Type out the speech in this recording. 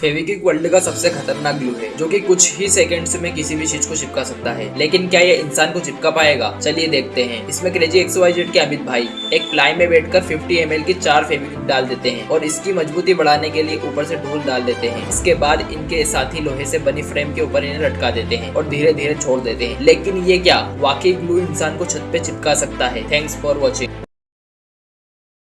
Fevikwik world का सबसे खतरनाक ग्लू है, जो कि कुछ ही सेकंड्स में किसी भी चीज़ को चिपका सकता है। लेकिन क्या ये इंसान को चिपका पाएगा? चलिए देखते हैं। इसमें क्रेजी एक्स वाई जेड के अमित भाई, एक प्लाई में बैठकर 50 एम की चार फेविक्विक डाल देते हैं और इसकी मजबूती बढ़ाने के लिए ऊपर से ढूल डाल देते हैं। इसके बाद इनके साथी लोहे से बनी फ्रेम के ऊपर इन्हें लटका देते हैं और धीरे धीरे छोड़ देते हैं। लेकिन ये क्या? वाकई ग्लू इंसान को छत पे चिपका सकता है। Thanks for watching